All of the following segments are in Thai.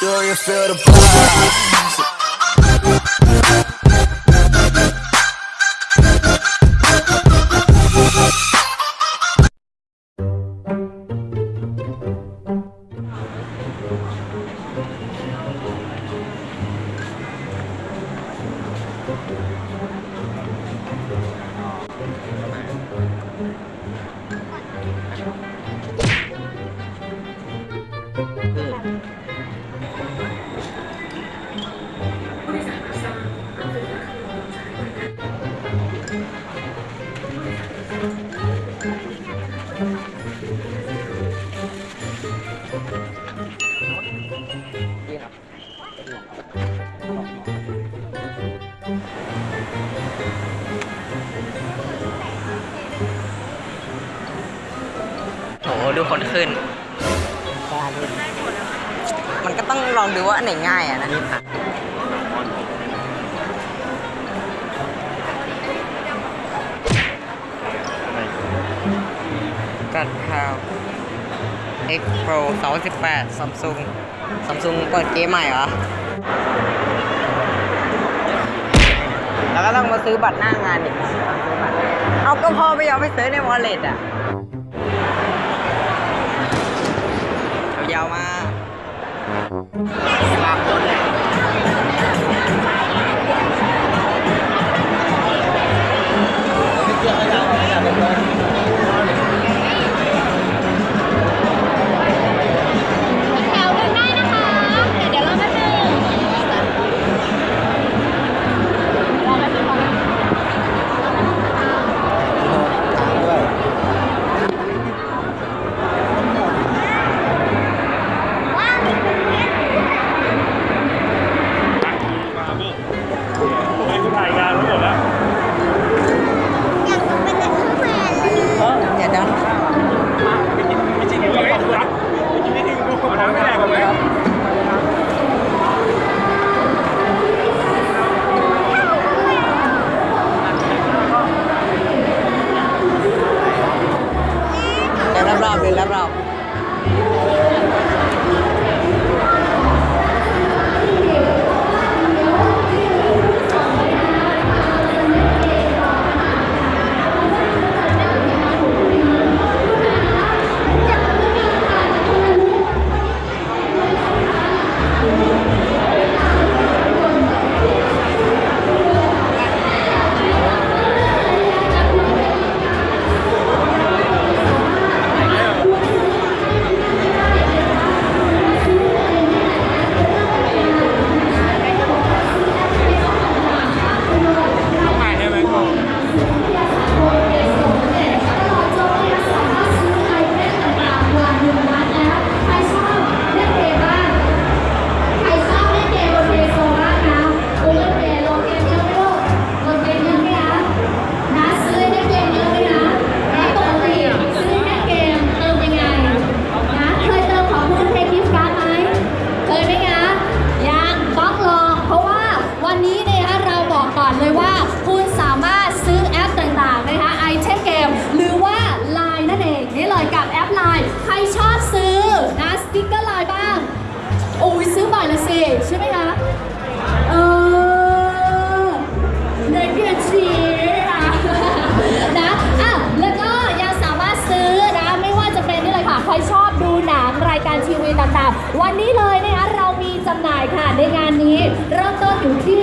Do you feel the vibe? โหดูคนขึ้น มันก็ต้องลองดูว่าอันไหนง่ายอะนะ กันข่าว X Pro 28 Samsung Samsung เปิดเกมใหม่เหรอ แล้วก็ต้องมาซื้อบัตรหน้างานอีกเอาก็พอไปยอมไปซื้อในวอลเล็ตอะยาวมา น่อยละสิใช่ไหมคะ เออในกเดือดสีนะนะอะแล้วก็ยังสามารถซื้อนะ ไม่ว่าจะเป็นนี่เลยค่ะ ใครชอบดูหนังรายการทีวีต่างๆ วันนี้เลยนะคะเรามีจำหน่ายค่ะในงานนี้เริ่มต้นอยู่ที่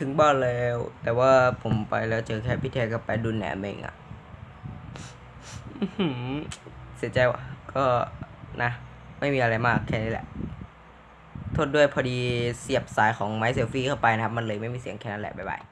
ถึงบ้านแล้ว แต่ว่าผมไปแล้วเจอแค่พี่แทกับไปดูแหนมเองอะอื้อหือเสียใจว่ะ ก็นะ ไม่มีอะไรมากแค่นี้แหละ โทษด้วยพอดีเสียบสายของไม้เซลฟี่เข้าไปนะครับ มันเลยไม่มีเสียงแค่นั้นแหละ บ๊ายบาย